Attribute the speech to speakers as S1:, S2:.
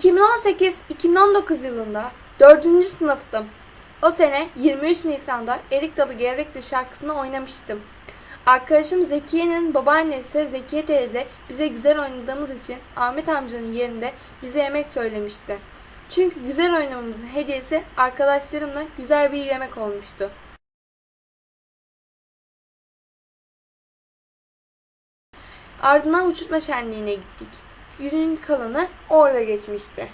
S1: 2018-2019 yılında 4. sınıftım. O sene 23 Nisan'da Erik Dalı Gevrekli şarkısını oynamıştım. Arkadaşım Zekiye'nin babaannesi Zekiye teyze bize güzel oynadığımız için Ahmet amcanın yerinde bize yemek söylemişti. Çünkü güzel oynamamızın hediyesi arkadaşlarımla güzel bir yemek olmuştu. Ardından uçurtma şenliğine gittik. Günün kalanı orada geçmişti.